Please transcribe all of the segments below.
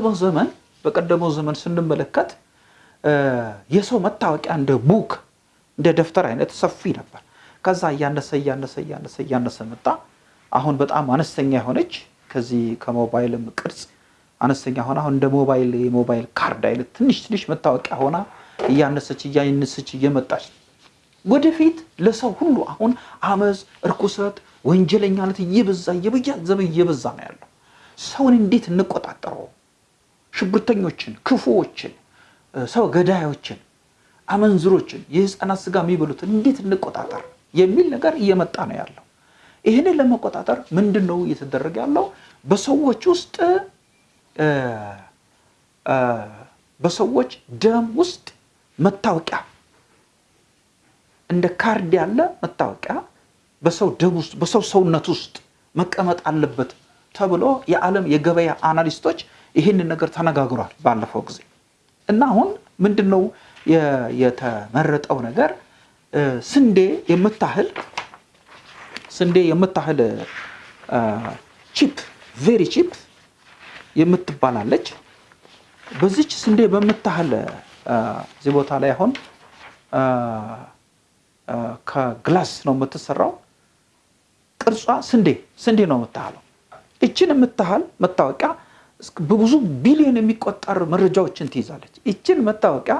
በቀደመው ዘመን በቀደመው ዘመን ስንመለከት የሰው መታወቂያ እንደ book እንደ ደብተር አይነት ሰፊ ነበር። ከዛ እያነሰ እያነሰ እያነሰ እያነሰ መጣ። አሁን በጣም አነስተኛ የሆነች ከዚህ ከሞባይልም ቅርጽ አነስተኛ ሆና አሁን እንደ ሞባይል የሞባይል ካርድ አይነት ትንሽ ትንሽ መታወቂያ ሆና እያነሰች እያነሰች እየመጣች ወደፊት ለሰው ሁሉ አሁን አመፅ፣ እርኩሰት፣ ወንጀለኛነት እየበዛ እየበያዘበ እየበዛ ነው ያለው። ሰውን እንዴት እንቆጣጠረው? ሽብርተኞችን፣ ክፉዎችን፣ ሰው ገዳዮችን፣ አመንዝሮችን፣ የህፃናት ስጋ የሚበሉትን እንዴት እንቆጣጠር የሚል ነገር እየመጣ ነው ያለው። ይህንን ለመቆጣጠር ምንድን ነው እየተደረገ ያለው? በሰዎች ውስጥ በሰዎች ደም ውስጥ መታወቂያ እንደ ካርድ ያለ መታወቂያ በሰው ደም ውስጥ በሰው ሰውነት ውስጥ መቀመጥ አለበት ተብሎ የዓለም የገበያ analyst ኦች ይህንን ነገር ተነጋግሯል ባለፈው ጊዜ እና አሁን ምንድን ነው የተመረጠው ነገር ስንዴ የምታህል ስንዴ የምታህል chip VeriChip የምትባላለች በዚች ስንዴ በምታህል እዚህ ቦታ ላይ አሁን ከ glass ነው የምትሰራው። ቅርጿ ስንዴ ስንዴ ነው የምታህለው። እችን የምታህል መታወቂያ በብዙ ቢሊዮን የሚቆጠር መረጃዎችን ትይዛለች። እችን መታወቂያ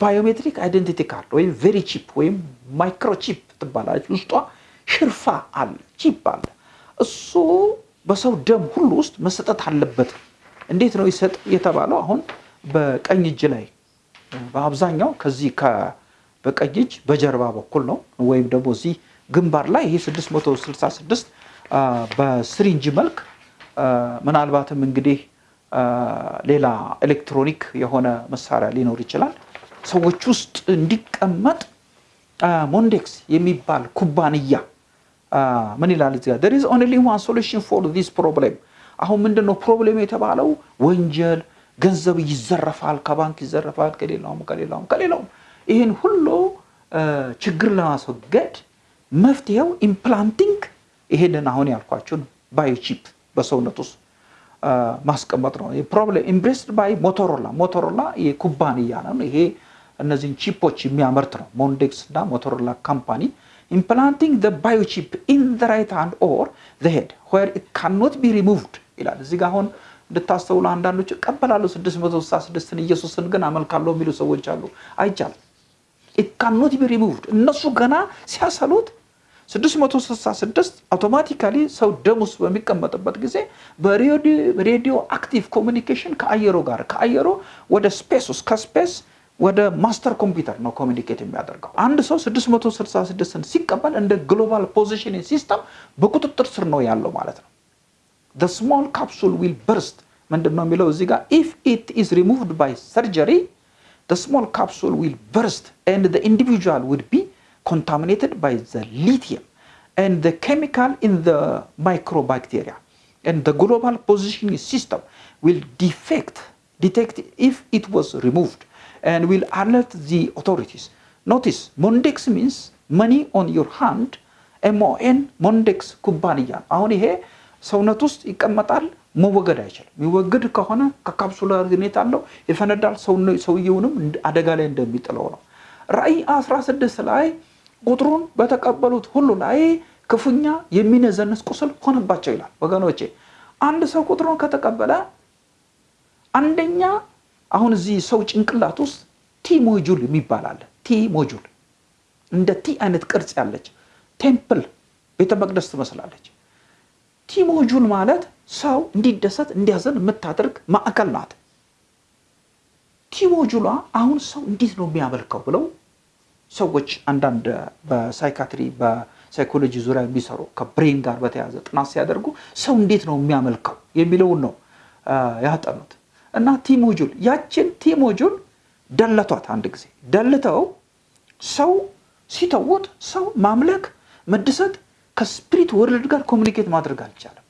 biometric identity card ወይም VeriChip ወይም microchip ትባላለች። ውስጧ ሽርፋ አለ፣ chip አለ። እሱ በሰው ደም ሁሉ ውስጥ መሰጠት አለበት። እንዴት ነው ይሰጥ የተባለው? አሁን በቀኝ እጅ ላይ በአብዛኛው ከዚህ በቀኝ እጅ በጀርባ በኩል ነው ወይም ደግሞ እዚህ ግንባር ላይ ይሄ 666 በ syringe መልክ ምናልባትም እንግዲህ ሌላ ኤሌክትሮኒክ የሆነ መሳሪያ ሊኖር ይችላል። ሰዎች ውስጥ እንዲቀመጥ Mondex የሚባል ኩባንያ ምን ይላል እዚህ ጋር? Is only one solution for this problem. አሁን ምንድን ነው problem የተባለው? ወንጀል ገንዘብ ይዘረፋል ከባንክ ይዘረፋል ከሌላውም ከሌላውም ከሌላውም። ይህን ሁሉ ችግር ለማስወገድ መፍትሄው implanting ይሄንን አሁን ያልኳችሁን biochip በሰውነት ውስጥ ማስቀመጥ ነው። problem embraced by Motorola Motorola የኩባንያ ነው። ይሄ እነዚህን chip ኦች የሚያመርት ነው። Mondex እና Motorola company implanting the biochip in the right hand or ዘ ሄድ ዌር ኢት ካኖት ቢ ሪሙቭድ ይላል። እዚህ ጋር አሁን እንድታስተውሉ አንዳንዶች እቀበላለሁ 666ን ኢየሱስን ግን አመልካለሁ የሚሉ ሰዎች አሉ። አይቻልም። ኢት ካኖት ቢ ሪሙቭድ እነሱ ገና ሲያሰሉት 666 automatically ሰው ደም ውስጥ በሚቀመጥበት ጊዜ በ radioactive communication ከአየሮ ጋር ከአየሮ ወደ space ውስጥ ከ space ወደ master computer ነው communicate የሚያደርገው። አንድ ሰው 666ን ሲቀበል እንደ global positioning system በቁጥጥር ስር ነው ያለው ማለት ነው። the small capsule will burst ምንድን ነው የሚለው እዚህ ጋር it is removed by surgery the small capsule will burst and the individual would be contaminated by the lithium and the chemical in the microbacteria and the global positioning system will defect detect if it was removed and will alert the authorities notice mondex means money on your hand mon mondex ኩባንያ አሁን ይሄ ሰውነት ውስጥ ይቀመጣል መወገድ አይችልም የሚወገድ ከሆነ ከካፕሱላር ሁኔታ አለው ይፈነዳል ሰውየውንም አደጋ ላይ እንደሚጥለው ነው ራእይ 16 ላይ ቁጥሩን በተቀበሉት ሁሉ ላይ ክፉኛ የሚነዘንስ ቁስል ሆነባቸው ይላል ወገኖቼ። አንድ ሰው ቁጥሩን ከተቀበለ አንደኛ አሁን እዚህ ሰው ጭንቅላት ውስጥ T module የሚባል T module እንደ T አይነት ቅርጽ ያለች temple ቤተ መቅደስ ትመስላለች። T module ማለት ሰው እንዲደሰት እንዲያዘን የምታደርግ ማዕከል ናት። T module ሏ አሁን ሰው እንዴት ነው የሚያመልከው ብለው ሰዎች አንዳንድ በ psychiatry በ psychology ዙሪያ የሚሰሩ ከ brain ጋር በተያያዘ ጥናት ሲያደርጉ ሰው እንዴት ነው የሚያመልከው የሚለውን ነው ያጠኑት። እና T module ያችን T module ደለቷት አንድ ጊዜ። ደልተው ሰው ሲተውት ሰው ማምለክ መደሰት ከ spirit world ጋር communicate ማድረግ አልቻለም።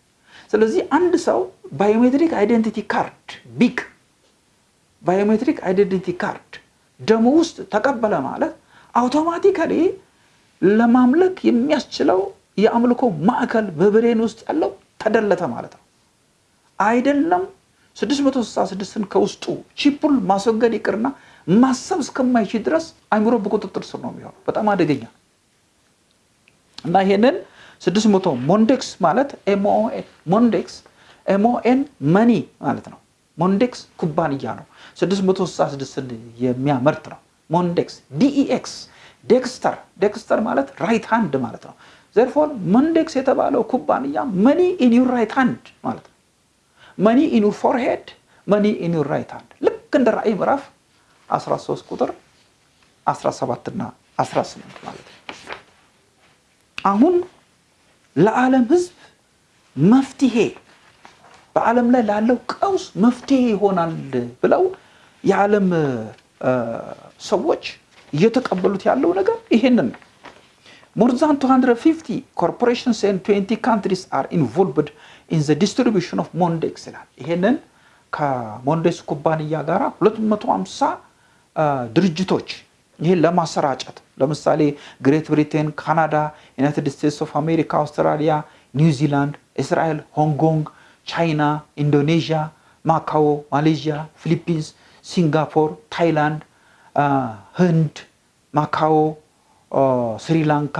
ስለዚህ አንድ ሰው biometric identity card BIC biometric identity card ደሙ ውስጥ ተቀበለ ማለት automatically ለማምለክ የሚያስችለው የአምልኮ ማዕከል በ brain ውስጥ ያለው ተደለተ ማለት ነው አይደለም 666ን ከውስጡ chip ኡን ማስወገድ ይቅርና ማሰብ እስከማይችል ድረስ አይምሮ በቁጥጥር ስር ነው የሚሆነው። በጣም አደገኛ እና ይሄንን 600 ሞንዴክስ ማለት ሞንዴክስ MON money ማለት ነው። ሞንዴክስ ኩባንያ ነው። 666ን የሚያመርት ነው። ሞንዴክስ DEX dexter dexter ማለት right hand ማለት ነው። therefore ሞንዴክስ የተባለው ኩባንያ money in your right hand ማለት ነው። money in your forehead money in your right hand ልክ እንደ ራእይ ምዕራፍ 13 ቁጥር 17 እና 18 ማለት ነው። አሁን ለዓለም ሕዝብ መፍትሄ በዓለም ላይ ላለው ቀውስ መፍትሄ ይሆናል ብለው የዓለም ሰዎች እየተቀበሉት ያለው ነገር ይሄንን ነው። more than 250 corporations and 20 countries are involved in the distribution of ሞንዴክስ ይላል። ይሄንን ከሞንዴክስ ኩባንያ ጋር 250 ድርጅቶች ይህን ለማሰራጨት ለምሳሌ ግሬት ብሪቴን፣ ካናዳ፣ ዩናይትድ ስቴትስ ኦፍ አሜሪካ፣ አውስትራሊያ፣ ኒውዚላንድ፣ እስራኤል፣ ሆንግ ቻይና፣ ኢንዶኔዥያ፣ ማካዎ፣ ማሌዥያ፣ ፊሊፒንስ፣ ሲንጋፖር፣ ታይላንድ፣ ህንድ፣ ማካዎ፣ ስሪላንካ፣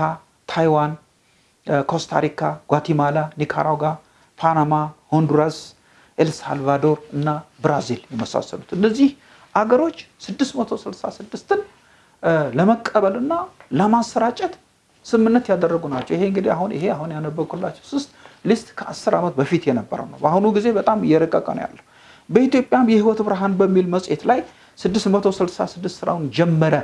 ታይዋን፣ ኮስታሪካ፣ ጓቲማላ፣ ኒካራጓ፣ ፓናማ፣ ሆንዱራስ፣ ኤልሳልቫዶር እና ብራዚል የመሳሰሉት እነዚህ አገሮች 666ን ለመቀበልና ለማሰራጨት ስምምነት ያደረጉ ናቸው። ይሄ እንግዲህ አሁን ይሄ አሁን ያነበብኩላቸው ስስት list ከአስር ዓመት በፊት የነበረው ነው። በአሁኑ ጊዜ በጣም እየረቀቀ ነው ያለው። በኢትዮጵያም የህይወት ብርሃን በሚል መጽሔት ላይ 666 ስራውን ጀመረ።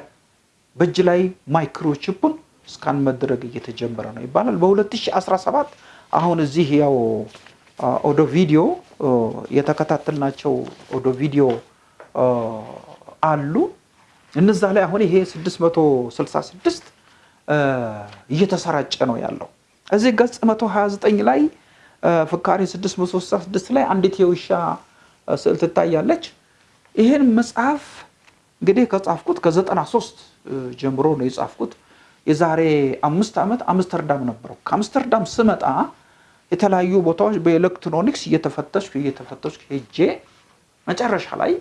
በእጅ ላይ microchip ኡን scan መደረግ እየተጀመረ ነው ይባላል። በ2017 አሁን እዚህ ያው ኦዶ ቪዲዮ የተከታተልናቸው ኦዶ ቪዲዮ አሉ። እነዛ ላይ አሁን ይሄ 666 እየተሰራጨ ነው ያለው። እዚህ ገጽ 129 ላይ ፍካሬ 666 ላይ አንዲት የውሻ ስዕል ትታያለች። ይህን መጽሐፍ እንግዲህ ከጻፍኩት ከ93 ጀምሮ ነው የጻፍኩት። የዛሬ አምስት ዓመት አምስተርዳም ነበረው። ከአምስተርዳም ስመጣ የተለያዩ ቦታዎች በኤሌክትሮኒክስ እየተፈተሽኩ እየተፈተሽኩ ሄጄ መጨረሻ ላይ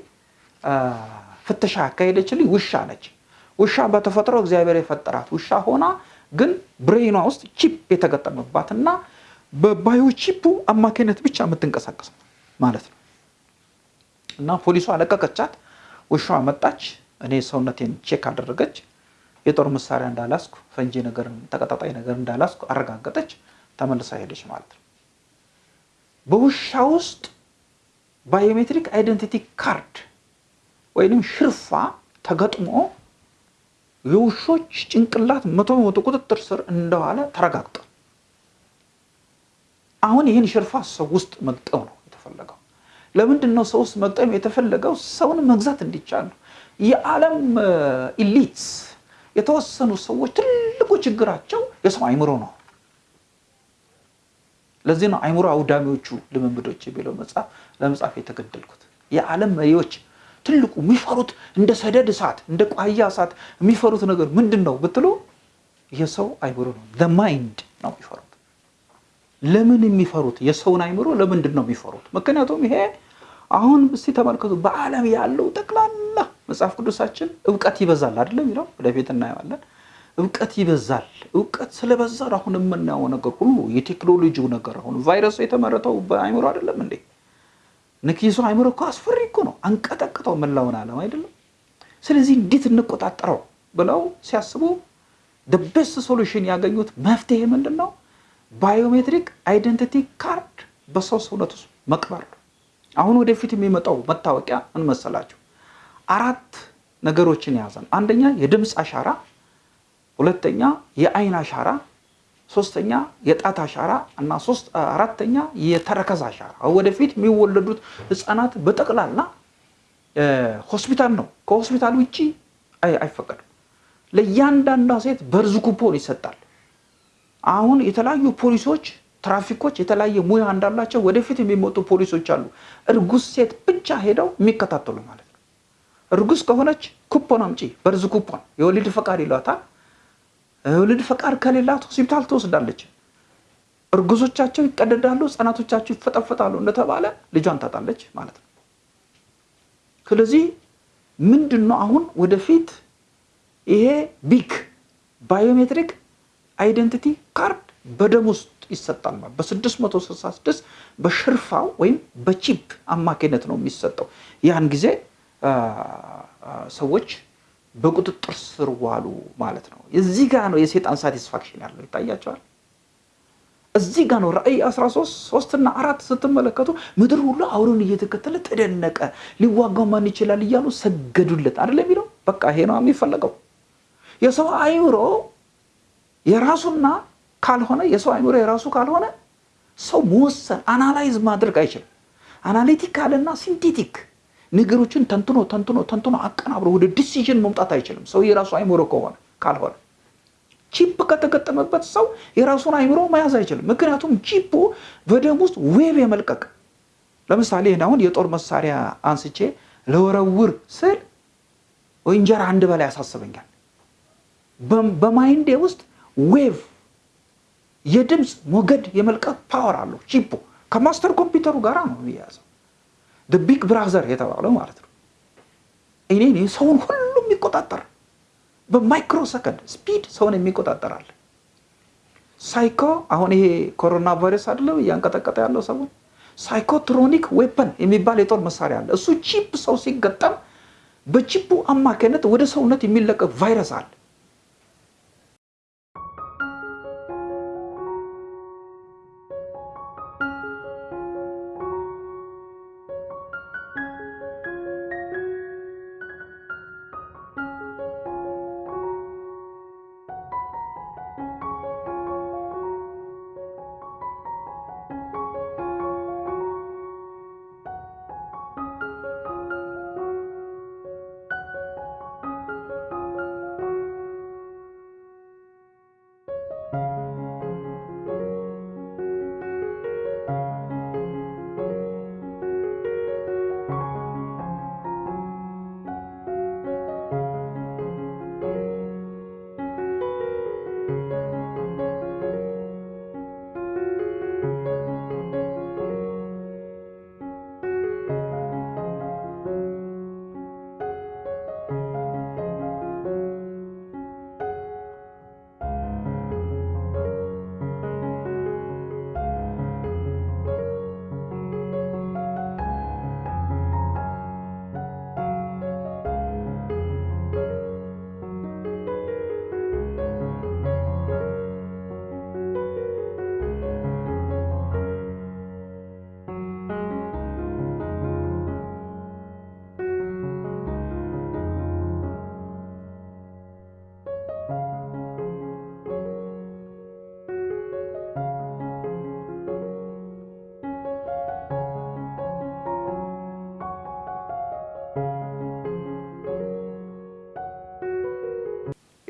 ፍተሻ ያካሄደችልኝ ውሻ ነች። ውሻ በተፈጥሮ እግዚአብሔር የፈጠራት ውሻ ሆና ግን brain ኗ ውስጥ chip የተገጠመባት እና በ bio chip ኡ አማካኝነት ብቻ የምትንቀሳቀስ ማለት ነው። እና ፖሊሷ ለቀቀቻት። ውሻዋ መጣች። እኔ ሰውነቴን check አደረገች። የጦር መሳሪያ እንዳልያዝኩ ፈንጂ ነገር ተቀጣጣይ ነገር እንዳልያዝኩ አረጋገጠች። ተመልሳ ሄደች ማለት ነው። በውሻ ውስጥ biometric identity card ወይንም ሽርፋ ተገጥሞ የውሾች ጭንቅላት መቶ በመቶ ቁጥጥር ስር እንደዋለ ተረጋግጧል። አሁን ይህን ሽርፋ ሰው ውስጥ መግጠም ነው የተፈለገው። ለምንድን ነው ሰው ውስጥ መግጠም የተፈለገው? ሰውን መግዛት እንዲቻል ነው። የዓለም elites የተወሰኑ ሰዎች ትልቁ ችግራቸው የሰው አይምሮ ነው። ለዚህ ነው አይምሮ አውዳሚዎቹ ልምምዶች የሚለው መጽሐፍ ለመጻፍ የተገደድኩት። የዓለም መሪዎች ትልቁ የሚፈሩት እንደ ሰደድ እሳት እንደ ቋያ እሳት የሚፈሩት ነገር ምንድን ነው ብትሉ የሰው አይምሮ ነው። mind ነው የሚፈሩት። ለምን የሚፈሩት የሰውን አይምሮ ለምንድን ነው የሚፈሩት? ምክንያቱም ይሄ አሁን እስቲ ተመልከቱ፣ በዓለም ያለው ጠቅላላ መጽሐፍ ቅዱሳችን እውቀት ይበዛል አይደለም የሚለው ወደፊት እናየዋለን። እውቀት ይበዛል። እውቀት ስለበዛ አሁን የምናየው ነገር ሁሉ የቴክኖሎጂው ነገር አሁን ቫይረሱ የተመረተው በአይምሮ አይደለም እንዴ? ንኪሶ አይምሮ እኮ አስፈሪ እኮ ነው። አንቀጠቅጠው መላውን ዓለም አይደለም። ስለዚህ እንዴት እንቆጣጠረው ብለው ሲያስቡ best solution ያገኙት መፍትሄ ምንድን ነው? biometric identity ካርድ በሰው ሰውነት ውስጥ መቅበር ነው። አሁን ወደፊት የሚመጣው መታወቂያ ምን መሰላቸው? አራት ነገሮችን የያዘ ነው። አንደኛ የድምፅ አሻራ፣ ሁለተኛ የአይን አሻራ፣ ሶስተኛ የጣት አሻራ እና አራተኛ የተረከዝ አሻራ። ወደፊት የሚወለዱት ህፃናት በጠቅላላ ሆስፒታል ነው። ከሆስፒታል ውጭ አይፈቀድም። ለእያንዳንዷ ሴት በርዝ ኩፖን ይሰጣል። አሁን የተለያዩ ፖሊሶች፣ ትራፊኮች የተለያየ ሙያ እንዳላቸው ወደፊት የሚመጡ ፖሊሶች አሉ። እርጉዝ ሴት ብቻ ሄደው የሚከታተሉ ማለት ነው። እርጉዝ ከሆነች ኩፖን አምጪ፣ በርዝ ኩፖን የወሊድ ፈቃድ ይሏታል። የወሊድ ፈቃድ ከሌላት ሆስፒታል ትወስዳለች። እርጉዞቻቸው ይቀደዳሉ፣ ህጻናቶቻቸው ይፈጠፈጣሉ እንደተባለ ልጇን ታጣለች ማለት ነው። ስለዚህ ምንድን ነው አሁን ወደፊት ይሄ BIC biometric identity card በደም ውስጥ ይሰጣል ማለት በ666 በሽርፋው ወይም በ chip አማካኝነት ነው የሚሰጠው። ያን ጊዜ ሰዎች በቁጥጥር ስር ዋሉ ማለት ነው። እዚህ ጋር ነው የሴጣን satisfaction ያለው ይታያቸዋል። እዚህ ጋር ነው ራእይ 13 ሶስትና አራት ስትመለከቱ ምድር ሁሉ አውሬውን እየተከተለ ተደነቀ፣ ሊዋጋው ማን ይችላል እያሉ ሰገዱለት አይደለ የሚለው። በቃ ይሄ ነው የሚፈለገው። የሰው አይምሮ የራሱና ካልሆነ የሰው አይምሮ የራሱ ካልሆነ ሰው መወሰን analyze ማድረግ አይችልም። analytical ና synthetic ነገሮችን ተንትኖ ተንትኖ ተንትኖ አቀናብሮ ወደ decision መምጣት አይችልም። ሰው የራሱ አይምሮ ከሆነ ካልሆነ chip ከተገጠመበት ሰው የራሱን አይምሮ መያዝ አይችልም። ምክንያቱም chip ኡ በደም ውስጥ wave የመልቀቅ ለምሳሌ አሁን የጦር መሳሪያ አንስቼ ልወረውር ስል እንጀራ እንድበላ ያሳስበኛል። በ mind ኤ ውስጥ wave የድምፅ ሞገድ የመልቀቅ power አለው chip ኡ ከ master ኮምፒውተሩ ጋር ነው የሚያያዘው። big brother የተባለው ማለት ነው። እኔ ሰውን ሁሉ የሚቆጣጠር በ micro ሰከንድ speed ሰውን የሚቆጣጠራል። ሳይኮ አሁን ይሄ ኮሮና ቫይረስ አይደለም እያንቀጠቀጠ ያለው ሰውን psychotronic weapon የሚባል የጦር መሳሪያ አለ። እሱ chip ሰው ሲገጠም በ chipኡ አማካኝነት ወደ ሰውነት የሚለቀቅ ቫይረስ አለ።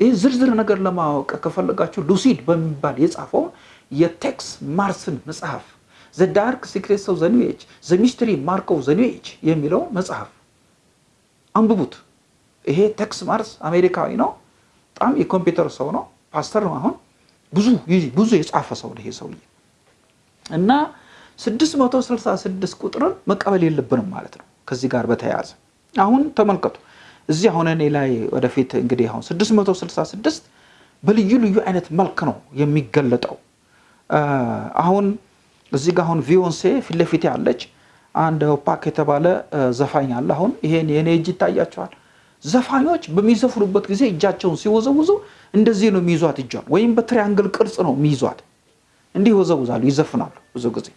ይህ ዝርዝር ነገር ለማወቅ ከፈለጋችሁ ሉሲድ በሚባል የጻፈውን የቴክስ ማርስን መጽሐፍ ዘ ዳርክ ሲክሬትስ ኦፍ ዘ ዘ ሚስትሪ ማርክ ኦፍ የሚለው መጽሐፍ አንብቡት። ይሄ ቴክስ ማርስ አሜሪካዊ ነው። በጣም የኮምፒውተር ሰው ነው። ፓስተር ነው። አሁን ብዙ ብዙ የጻፈ ሰው ነው ይሄ ሰውዬ እና 666 ቁጥርን መቀበል የለብንም ማለት ነው። ከዚህ ጋር በተያያዘ አሁን ተመልከቱ እዚህ አሁን እኔ ላይ ወደፊት እንግዲህ አሁን 666 በልዩ ልዩ አይነት መልክ ነው የሚገለጠው። አሁን እዚህ ጋር አሁን ቢዮንሴ ፊት ለፊት ያለች አንድ ኦፓክ የተባለ ዘፋኝ አለ። አሁን ይሄን የኔ እጅ ይታያቸዋል። ዘፋኞች በሚዘፍኑበት ጊዜ እጃቸውን ሲወዘውዙ እንደዚህ ነው የሚይዟት እጇን፣ ወይም በ triangle ቅርጽ ነው የሚይዟት። እንዲህ ይወዘውዛሉ፣ ይዘፍናሉ ብዙ ጊዜ።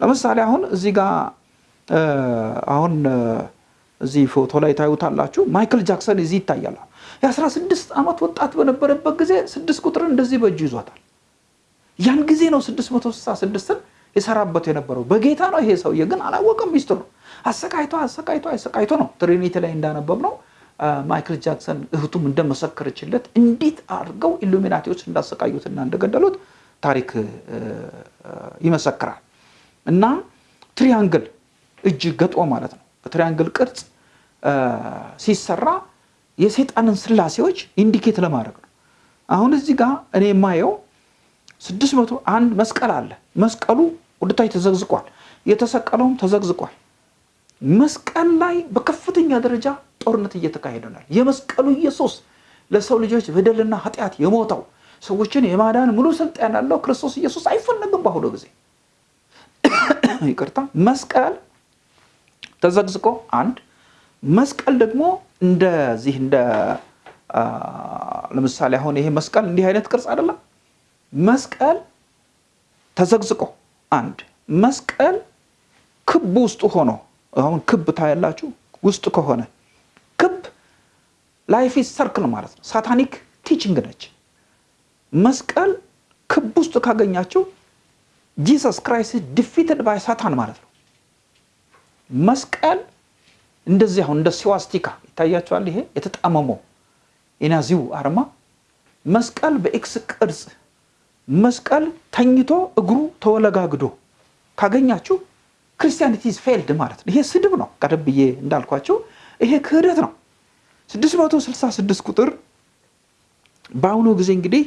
ለምሳሌ አሁን እዚህ ጋር አሁን እዚህ ፎቶ ላይ ታዩታላችሁ። ማይክል ጃክሰን እዚህ ይታያል። የ16 ዓመት ወጣት በነበረበት ጊዜ ስድስት ቁጥርን እንደዚህ በእጁ ይዟታል። ያን ጊዜ ነው 666ን የሰራበት የነበረው በጌታ ነው። ይሄ ሰውዬ ግን አላወቀም። ሚስጥር ነው። አሰቃይቶ አሰቃይቶ አሰቃይቶ ነው ትሪኒቲ ላይ እንዳነበብ ነው ማይክል ጃክሰን እህቱም እንደመሰከረችለት እንዴት አድርገው ኢሉሚናቲዎች እንዳሰቃዩትና እንደገደሉት ታሪክ ይመሰክራል። እና triangle እጅ ገጥሞ ማለት ነው በ triangle ቅርጽ ሲሰራ የሰይጣንን ስላሴዎች indicate ለማድረግ ነው። አሁን እዚህ ጋር እኔ የማየው ስድስት መቶ አንድ መስቀል አለ። መስቀሉ ወደታች ተዘቅዝቋል። የተሰቀለውም ተዘቅዝቋል። መስቀል ላይ በከፍተኛ ደረጃ ጦርነት እየተካሄደ ነው። የመስቀሉ ኢየሱስ ለሰው ልጆች በደልና ኃጢአት የሞተው ሰዎችን የማዳን ሙሉ ስልጣን ያለው ክርስቶስ ኢየሱስ አይፈለግም። በአሁኑ ጊዜ ይቅርታ፣ መስቀል ተዘግዝቆ አንድ መስቀል ደግሞ እንደዚህ እንደ ለምሳሌ አሁን ይሄ መስቀል እንዲህ አይነት ቅርጽ አይደለም። መስቀል ተዘግዝቆ አንድ መስቀል ክብ ውስጡ ሆኖ አሁን ክብ ታያላችሁ። ውስጥ ከሆነ ክብ life circle ማለት ነው። satanic teaching ነች። መስቀል ክብ ውስጥ ካገኛችሁ Jesus Christ defeated by Satan ማለት ነው። መስቀል እንደዚህ አሁን እንደ ሲዋስቲካ ይታያቸዋል። ይሄ የተጣመመው የናዚው አርማ መስቀል በ X ቅርጽ መስቀል ተኝቶ እግሩ ተወለጋግዶ ካገኛችሁ Christianity is failed ማለት ነው። ይሄ ስድብ ነው። ቀደም ብዬ እንዳልኳቸው ይሄ ክህደት ነው። 666 ቁጥር በአሁኑ ጊዜ እንግዲህ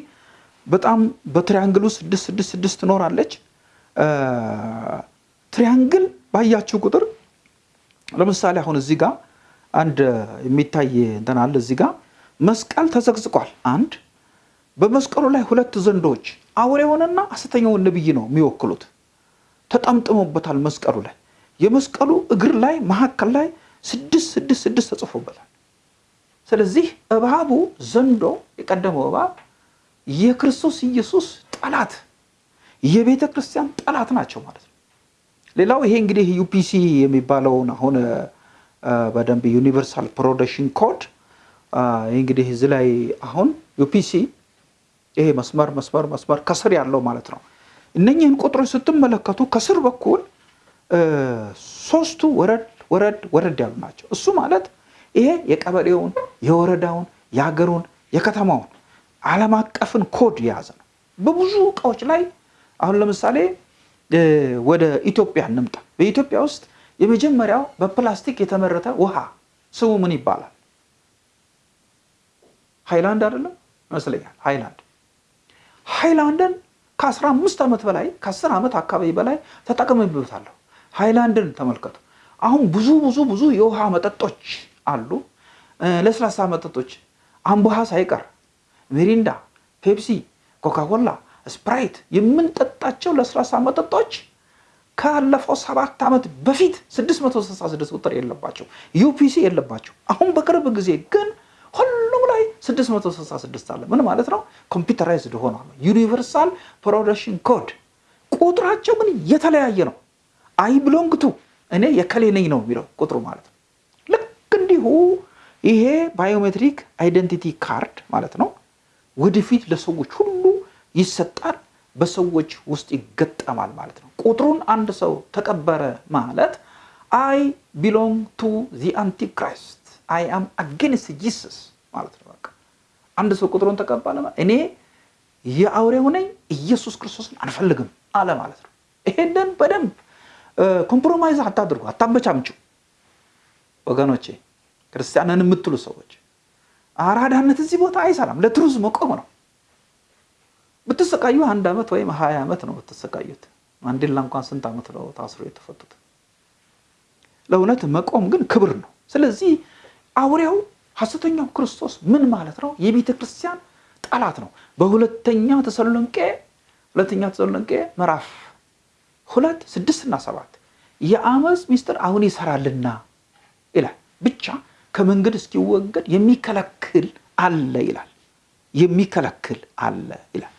በጣም በ triangle ውስጥ 666 ትኖራለች። triangle ባያችሁ ቁጥር ለምሳሌ አሁን እዚህ ጋር አንድ የሚታይ እንትን አለ። እዚህ ጋር መስቀል ተዘቅዝቋል። አንድ በመስቀሉ ላይ ሁለት ዘንዶች አውሬውንና ሐሰተኛውን ነቢይ ነው የሚወክሉት ተጠምጥሞበታል። መስቀሉ ላይ የመስቀሉ እግር ላይ መካከል ላይ ስድስት ስድስት ስድስት ተጽፎበታል። ስለዚህ እባቡ ዘንዶ የቀደመው እባብ የክርስቶስ ኢየሱስ ጠላት የቤተ ክርስቲያን ጠላት ናቸው ማለት ነው። ሌላው ይሄ እንግዲህ UPC የሚባለውን አሁን በደንብ universal production code ይህ እንግዲህ እዚህ ላይ አሁን UPC ይሄ መስመር መስመር መስመር ከስር ያለው ማለት ነው። እነኝህን ቁጥሮች ስትመለከቱ ከስር በኩል ሶስቱ ወረድ ወረድ ወረድ ያሉ ናቸው። እሱ ማለት ይሄ የቀበሌውን፣ የወረዳውን፣ የሀገሩን፣ የከተማውን ዓለም አቀፍን ኮድ የያዘ ነው። በብዙ እቃዎች ላይ አሁን ለምሳሌ ወደ ኢትዮጵያ እንምጣ። በኢትዮጵያ ውስጥ የመጀመሪያው በፕላስቲክ የተመረተ ውሃ ስሙ ምን ይባላል? ሃይላንድ አይደለም ይመስለኛል። ሃይላንድ ሃይላንድን ከአስራ አምስት ዓመት በላይ ከአስር ዓመት አካባቢ በላይ ተጠቅሜበታለሁ። ሃይላንድን ተመልከቱ። አሁን ብዙ ብዙ ብዙ የውሃ መጠጦች አሉ፣ ለስላሳ መጠጦች አምቦ ውሃ ሳይቀር ሚሪንዳ፣ ፔፕሲ፣ ኮካኮላ፣ ስፕራይት የምንጠጣቸው ለስላሳ መጠጦች ካለፈው ሰባት ዓመት በፊት 666 ቁጥር የለባቸው UPC የለባቸው። አሁን በቅርብ ጊዜ ግን ሁሉም ላይ 666 አለ። ምን ማለት ነው? computerized ሆኗል። universal production code ቁጥራቸው ግን የተለያየ ነው። I belong to እኔ የእከሌ ነኝ ነው የሚለው ቁጥሩ ማለት ነው። ልክ እንዲሁ ይሄ biometric identity card ማለት ነው ወደፊት ለሰዎች ሁሉ ይሰጣል፣ በሰዎች ውስጥ ይገጠማል ማለት ነው። ቁጥሩን አንድ ሰው ተቀበለ ማለት I belong to the Antichrist I am against Jesus ማለት ነው። በቃ አንድ ሰው ቁጥሩን ተቀበለ እኔ የአውሬው ነኝ ኢየሱስ ክርስቶስን አንፈልግም አለ ማለት ነው። ይሄንን በደንብ compromise አታድርጉ፣ አታመቻምጩ ወገኖቼ። ክርስቲያንን የምትሉ ሰዎች አራዳነት እዚህ ቦታ አይሰራም። ለትሩዝ መቆም ነው። ብትሰቃዩ አንድ ዓመት ወይም ሀያ ዓመት ነው ብትሰቃዩት። ማንዴላ እንኳን ስንት ዓመት ነው ታስሮ የተፈቱት? ለእውነት መቆም ግን ክብር ነው። ስለዚህ አውሬው ሐሰተኛው ክርስቶስ ምን ማለት ነው? የቤተ ክርስቲያን ጠላት ነው። በሁለተኛ ተሰሎንቄ ሁለተኛ ተሰሎንቄ ምዕራፍ ሁለት ስድስት እና ሰባት የአመፅ ሚስጥር አሁን ይሰራልና ይላል። ብቻ ከመንገድ እስኪወገድ የሚከለክል አለ ይላል። የሚከለክል አለ ይላል።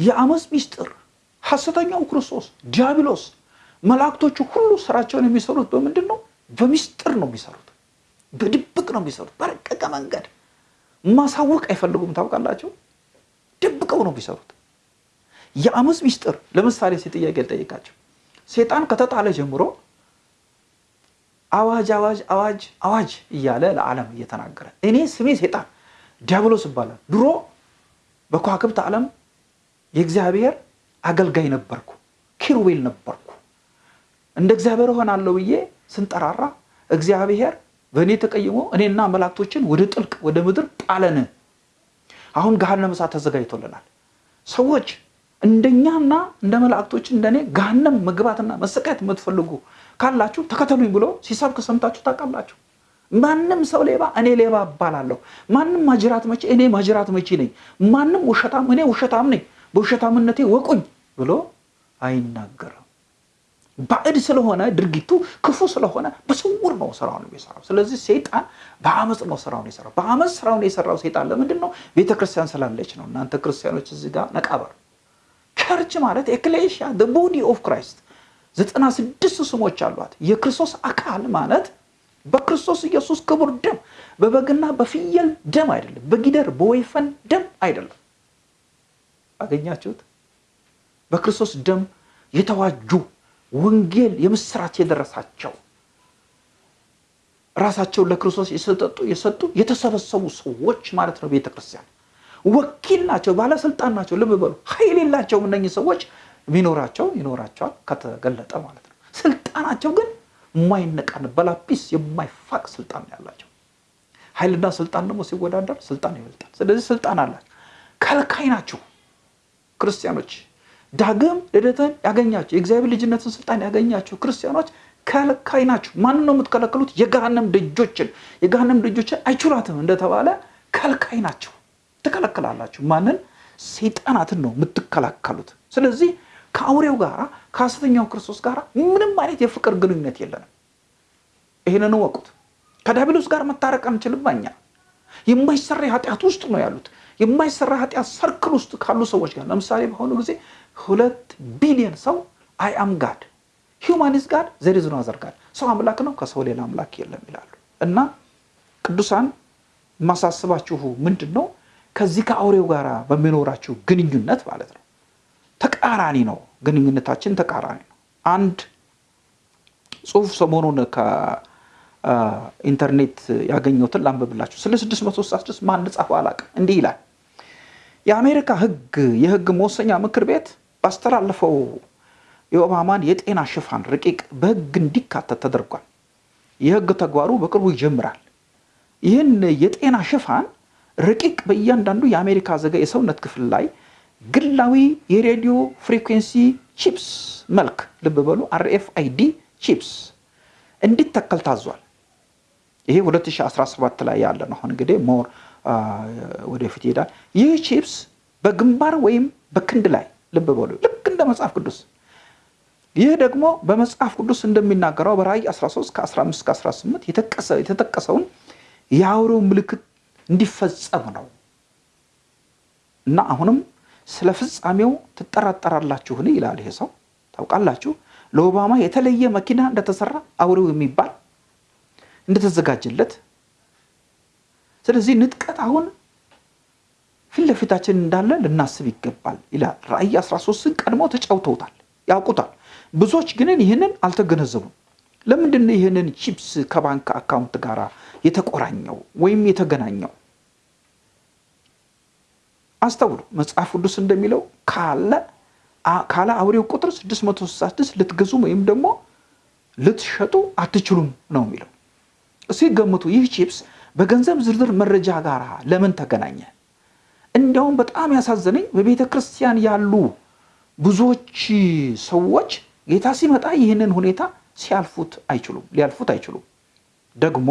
የአመፅ ሚስጥር ሐሰተኛው ክርስቶስ ዲያብሎስ፣ መላእክቶቹ ሁሉ ስራቸውን የሚሰሩት በምንድን ነው? በሚስጥር ነው የሚሰሩት። በድብቅ ነው የሚሰሩት። በረቀቀ መንገድ ማሳወቅ አይፈልጉም። ታውቃላችሁ፣ ደብቀው ነው የሚሰሩት። የአመፅ ሚስጥር ለምሳሌ ሲ ጥያቄ ልጠይቃቸው። ሴጣን ከተጣለ ጀምሮ አዋጅ አዋጅ አዋጅ አዋጅ እያለ ለዓለም እየተናገረ እኔ ስሜ ሴጣን ዲያብሎስ ይባላል። ድሮ በከዋክብት ዓለም የእግዚአብሔር አገልጋይ ነበርኩ፣ ኪሩቤል ነበርኩ። እንደ እግዚአብሔር እሆናለሁ ብዬ ስንጠራራ እግዚአብሔር በእኔ ተቀይሞ እኔና መላእክቶችን ወደ ጥልቅ ወደ ምድር ጣለን። አሁን ገሃነመ እሳት ተዘጋጅቶልናል። ሰዎች እንደኛና እንደ መላእክቶች እንደኔ ገሃነም መግባትና መሰቃየት የምትፈልጉ ካላችሁ ተከተሉኝ ብሎ ሲሰብክ ሰምታችሁ ታውቃላችሁ። ማንም ሰው ሌባ እኔ ሌባ እባላለሁ፣ ማንም ማጅራት መቺ እኔ ማጅራት መቺ ነኝ፣ ማንም ውሸታም እኔ ውሸታም ነኝ፣ በውሸታምነቴ ወቁኝ ብሎ አይናገርም። ባዕድ ስለሆነ ድርጊቱ ክፉ ስለሆነ በስውር ነው ስራውን የሚሰራው። ስለዚህ ሰይጣን በአመፅ ነው ስራውን የሰራው። በአመፅ ስራውን የሰራው ሰይጣን ለምንድን ነው? ቤተክርስቲያን ስላለች ነው። እናንተ ክርስቲያኖች እዚህ ጋር ነቃበር ቸርች ማለት ኤክሌሽያ ቦዲ ኦፍ ክራይስት ዘጠና ስድስት ስሞች አሏት። የክርስቶስ አካል ማለት በክርስቶስ ኢየሱስ ክቡር ደም በበግና በፍየል ደም አይደለም፣ በጊደር በወይፈን ደም አይደለም። አገኛችሁት? በክርስቶስ ደም የተዋጁ ወንጌል የምስራች የደረሳቸው ራሳቸውን ለክርስቶስ የሰጠጡ የሰጡ የተሰበሰቡ ሰዎች ማለት ነው። ቤተክርስቲያን ወኪል ናቸው፣ ባለስልጣን ናቸው። ልብ በሉ። ኃይል የላቸውም እነኚህ ሰዎች። ቢኖራቸው ይኖራቸዋል ከተገለጠ ማለት ነው። ስልጣናቸው ግን የማይነቃን በላጲስ የማይፋቅ ስልጣን ያላቸው። ኃይልና ስልጣን ደግሞ ሲወዳደር ስልጣን ይበልጣል። ስለዚህ ስልጣን አላቸው። ከልካይ ናቸው ክርስቲያኖች። ዳግም ልደትን ያገኛቸው የእግዚአብሔር ልጅነትን ስልጣን ያገኛቸው ክርስቲያኖች ከልካይ ናቸው። ማንን ነው የምትከለክሉት? የገሃነም ደጆችን። የገሃነም ደጆችን አይችሏትም እንደተባለ ከልካይ ናቸው። ትከለክላላችሁ። ማንን? ሰይጣናትን ነው የምትከላከሉት። ስለዚህ ከአውሬው ጋር ከሐሰተኛው ክርስቶስ ጋር ምንም አይነት የፍቅር ግንኙነት የለንም። ይህንን ወቁት። ከዲያብሎስ ጋር መታረቅ አንችልም። እኛ የማይሰራ ኃጢአት ውስጥ ነው ያሉት። የማይሰራ ኃጢአት ሰርክል ውስጥ ካሉ ሰዎች ጋር ለምሳሌ በአሁኑ ጊዜ ሁለት ቢሊዮን ሰው I am God human is God there is no other God ሰው አምላክ ነው፣ ከሰው ሌላ አምላክ የለም ይላሉ። እና ቅዱሳን የማሳስባችሁ ምንድን ነው ከዚህ ከአውሬው ጋር በሚኖራችሁ ግንኙነት ማለት ነው ተቃራኒ ነው። ግንኙነታችን ተቃራኒ ነው። አንድ ጽሁፍ ሰሞኑን ከኢንተርኔት ያገኘሁትን ላንብብላችሁ። ስለ 666 ማን እንደጻፈው አላውቅም። እንዲህ ይላል። የአሜሪካ ህግ የህግ መወሰኛ ምክር ቤት ባስተላለፈው የኦባማን የጤና ሽፋን ረቂቅ በህግ እንዲካተት ተደርጓል። የህግ ተግባሩ በቅርቡ ይጀምራል። ይህን የጤና ሽፋን ረቂቅ በእያንዳንዱ የአሜሪካ ዜጋ የሰውነት ክፍል ላይ ግላዊ የሬዲዮ frequency chips መልክ ልብ በሉ RFID chips እንዲተከል ታዟል። ይሄ 2017 ላይ ያለ ነው። አሁን እንግዲህ more ወደፊት ይሄዳል። ይህ ቺፕስ በግንባር ወይም በክንድ ላይ ልብ በሉ ልክ እንደ መጽሐፍ ቅዱስ ይህ ደግሞ በመጽሐፍ ቅዱስ እንደሚናገረው በራእይ 13 ከ15 ከ18 የተጠቀሰውን የአውሬው ምልክት እንዲፈጸም ነው እና አሁንም ስለ ፍጻሜው ትጠራጠራላችሁን? ይላል ይሄ ሰው። ታውቃላችሁ ለኦባማ የተለየ መኪና እንደተሰራ አውሬው የሚባል እንደተዘጋጀለት። ስለዚህ ንጥቀት አሁን ፊት ለፊታችን እንዳለ ልናስብ ይገባል ይላል። ራእይ 13ን ቀድሞ ተጫውተውታል፣ ያውቁታል። ብዙዎች ግን ይህንን አልተገነዘቡም። ለምንድን ነው ይህንን ቺፕስ ከባንክ account ጋር የተቆራኘው ወይም የተገናኘው? አስተውሉ። መጽሐፍ ቅዱስ እንደሚለው ካለ ካለ አውሬው ቁጥር 666 ልትገዙም ወይም ደግሞ ልትሸጡ አትችሉም ነው የሚለው። እስኪ ገምቱ። ይህ ቺፕስ በገንዘብ ዝርዝር መረጃ ጋር ለምን ተገናኘ? እንዲያውም በጣም ያሳዘነኝ በቤተ ክርስቲያን ያሉ ብዙዎች ሰዎች ጌታ ሲመጣ ይህንን ሁኔታ ሲያልፉት አይችሉም፣ ሊያልፉት አይችሉም። ደግሞ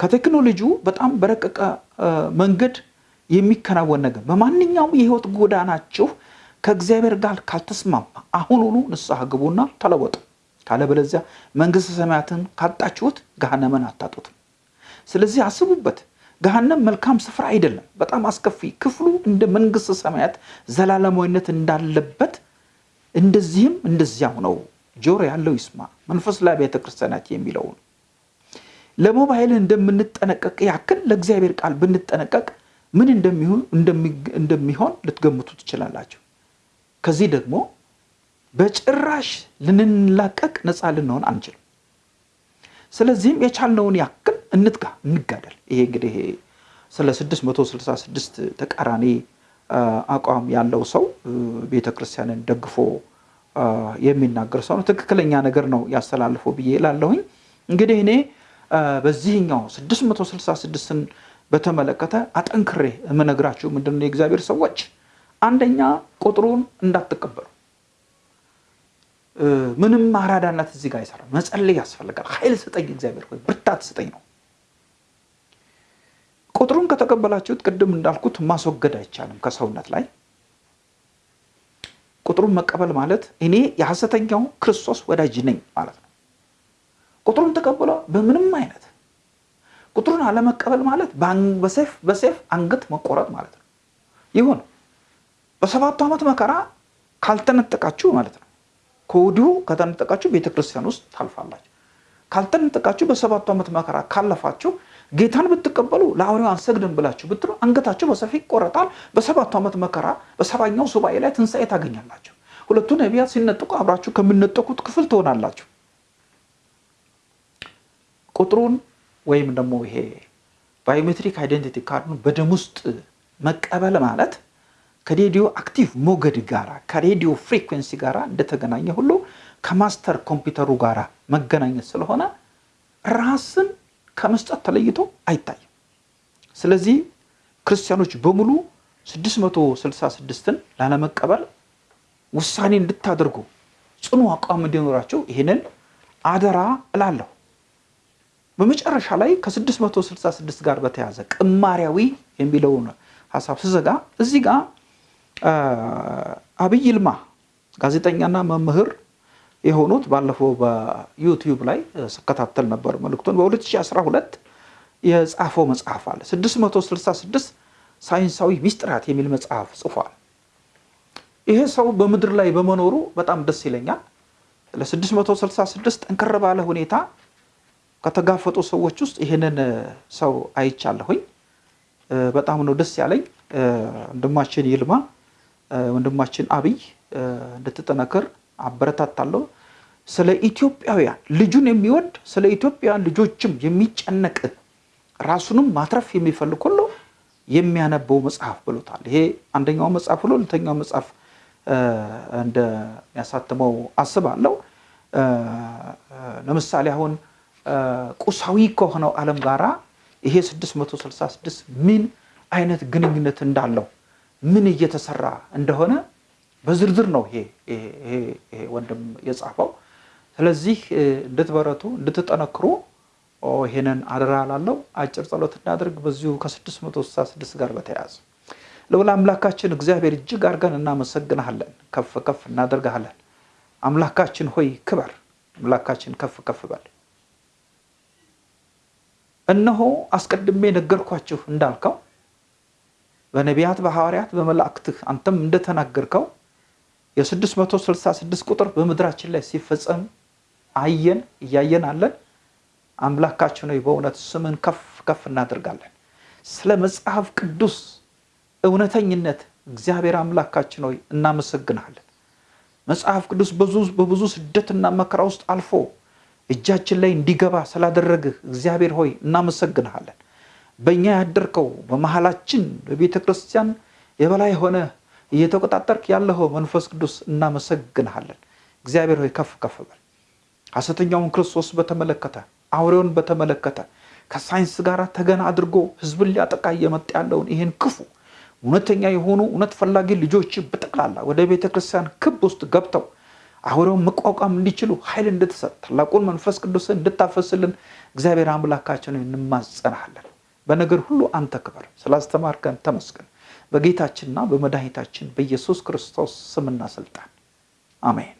ከቴክኖሎጂው በጣም በረቀቀ መንገድ የሚከናወን ነገር በማንኛውም የህይወት ጎዳናችሁ ከእግዚአብሔር ጋር ካልተስማማ አሁኑኑ ንስሐ ግቡና ተለወጡ። ካለበለዚያ መንግስተ ሰማያትን ካጣችሁት ገሃነምን አታጡትም። ስለዚህ አስቡበት። ገሃነም መልካም ስፍራ አይደለም፣ በጣም አስከፊ። ክፍሉ እንደ መንግስተ ሰማያት ዘላለማዊነት እንዳለበት እንደዚህም እንደዚያው ነው። ጆሮ ያለው ይስማ። መንፈስ ላይ ቤተ ክርስቲያናት የሚለውን ለሞባይል እንደምንጠነቀቅ ያክል ለእግዚአብሔር ቃል ብንጠነቀቅ ምን እንደሚሆን ልትገምቱ ትችላላችሁ። ከዚህ ደግሞ በጭራሽ ልንላቀቅ ነፃ ልንሆን አንችልም። ስለዚህም የቻልነውን ያክል እንትጋ፣ እንጋደል። ይሄ እንግዲህ ስለ 666 ተቃራኒ አቋም ያለው ሰው ቤተ ክርስቲያንን ደግፎ የሚናገር ሰው ነው። ትክክለኛ ነገር ነው ያስተላልፈው ብዬ እላለሁኝ። እንግዲህ እኔ በዚህኛው 666ን በተመለከተ አጠንክሬ የምነግራችሁ ምንድን ነው የእግዚአብሔር ሰዎች፣ አንደኛ ቁጥሩን እንዳትቀበሉ። ምንም አራዳነት እዚህ ጋር አይሰራም። መጸለይ ያስፈልጋል። ኃይል ስጠኝ እግዚአብሔር ወይ ብርታት ስጠኝ ነው። ቁጥሩን ከተቀበላችሁት ቅድም እንዳልኩት ማስወገድ አይቻልም ከሰውነት ላይ። ቁጥሩን መቀበል ማለት እኔ የሐሰተኛው ክርስቶስ ወዳጅ ነኝ ማለት ነው። ቁጥሩን ተቀብሎ በምንም አይነት ቁጥሩን አለመቀበል ማለት በሰይፍ በሰይፍ አንገት መቆረጥ ማለት ነው። ይሁን በሰባቱ ዓመት መከራ ካልተነጠቃችሁ ማለት ነው። ከወዲሁ ከተነጠቃችሁ ቤተክርስቲያን ውስጥ ታልፋላችሁ። ካልተነጠቃችሁ በሰባቱ ዓመት መከራ ካለፋችሁ ጌታን ብትቀበሉ ለአውሬው አንሰግድም ብላችሁ ብትሉ አንገታችሁ በሰፊ ይቆረጣል። በሰባቱ ዓመት መከራ በሰባኛው ሱባኤ ላይ ትንሣኤ ታገኛላችሁ። ሁለቱ ነቢያት ሲነጠቁ አብራችሁ ከሚነጠቁት ክፍል ትሆናላችሁ። ቁጥሩን ወይም ደግሞ ይሄ biometric identity card ኡን በደም ውስጥ መቀበል ማለት ከ radioactive ሞገድ ጋራ ከ radio frequency ጋራ እንደተገናኘ ሁሉ ከ master ኮምፒውተሩ ጋር መገናኘት ስለሆነ ራስን ከመስጠት ተለይቶ አይታይም። ስለዚህ ክርስቲያኖች በሙሉ 666ን ላለመቀበል ውሳኔ እንድታደርጉ ጽኑ አቋም እንዲኖራቸው ይህንን አደራ እላለሁ። በመጨረሻ ላይ ከ666 ጋር በተያዘ ቅማሪያዊ የሚለውን ሀሳብ ስዘጋ እዚህ ጋር አብይ ይልማ ጋዜጠኛና መምህር የሆኑት ባለፈው በዩቲዩብ ላይ ስከታተል ነበር መልእክቱን። በ2012 የጻፈው መጽሐፍ አለ 666 ሳይንሳዊ ሚስጥራት የሚል መጽሐፍ ጽፏል። ይሄ ሰው በምድር ላይ በመኖሩ በጣም ደስ ይለኛል። ለ666 ጠንከር ባለ ሁኔታ ከተጋፈጡ ሰዎች ውስጥ ይህንን ሰው አይቻለሁኝ። በጣም ነው ደስ ያለኝ። ወንድማችን ይልማ፣ ወንድማችን አብይ እንድትጠነክር አበረታታለሁ። ስለ ኢትዮጵያውያን ልጁን የሚወድ ስለ ኢትዮጵያውያን ልጆችም የሚጨነቅ ራሱንም ማትረፍ የሚፈልግ ሁሉ የሚያነበው መጽሐፍ ብሎታል። ይሄ አንደኛው መጽሐፍ ሁሉ ሁለተኛው መጽሐፍ እንደሚያሳትመው አስባለሁ። ለምሳሌ አሁን ቁሳዊ ከሆነው ዓለም ጋራ ይሄ 666 ምን አይነት ግንኙነት እንዳለው ምን እየተሰራ እንደሆነ በዝርዝር ነው ይሄ ወንድም የጻፈው። ስለዚህ እንድትበረቱ እንድትጠነክሩ ይሄንን አደራ ላለው አጭር ጸሎት እናድርግ። በዚሁ ከ666 ጋር በተያያዘ ልዑል አምላካችን እግዚአብሔር እጅግ አድርገን እናመሰግንሃለን፣ ከፍ ከፍ እናደርግሃለን። አምላካችን ሆይ ክበር፣ አምላካችን ከፍ ከፍ በል። እነሆ አስቀድሜ ነገርኳችሁ እንዳልከው በነቢያት በሐዋርያት በመላእክትህ አንተም እንደተናገርከው የ666 ቁጥር በምድራችን ላይ ሲፈጸም አየን፣ እያየን አለን። አምላካችን ሆይ በእውነት ስምን ከፍ ከፍ እናደርጋለን። ስለ መጽሐፍ ቅዱስ እውነተኝነት እግዚአብሔር አምላካችን ሆይ እናመሰግናለን። መጽሐፍ ቅዱስ በብዙ ስደትና መከራ ውስጥ አልፎ እጃችን ላይ እንዲገባ ስላደረግህ እግዚአብሔር ሆይ እናመሰግንሃለን። በእኛ ያደርከው በመሀላችን በቤተ ክርስቲያን የበላይ ሆነ እየተቆጣጠርክ ያለኸው መንፈስ ቅዱስ እናመሰግንሃለን። እግዚአብሔር ሆይ ከፍ ከፍ በል። ሐሰተኛውን ክርስቶስ በተመለከተ አውሬውን በተመለከተ ከሳይንስ ጋር ተገና አድርጎ ህዝብን ሊያጠቃ እየመጣ ያለውን ይህን ክፉ እውነተኛ የሆኑ እውነት ፈላጊ ልጆች በጠቅላላ ወደ ቤተ ክርስቲያን ክብ ውስጥ ገብተው አውሬውን መቋቋም እንዲችሉ ኃይል እንድትሰጥ ታላቁን መንፈስ ቅዱስን እንድታፈስልን እግዚአብሔር አምላካችን እንማጸናሃለን። በነገር ሁሉ አንተ ክበር። ስላስተማርከን ተመስገን። በጌታችንና በመድኃኒታችን በኢየሱስ ክርስቶስ ስምና ስልጣን አሜን።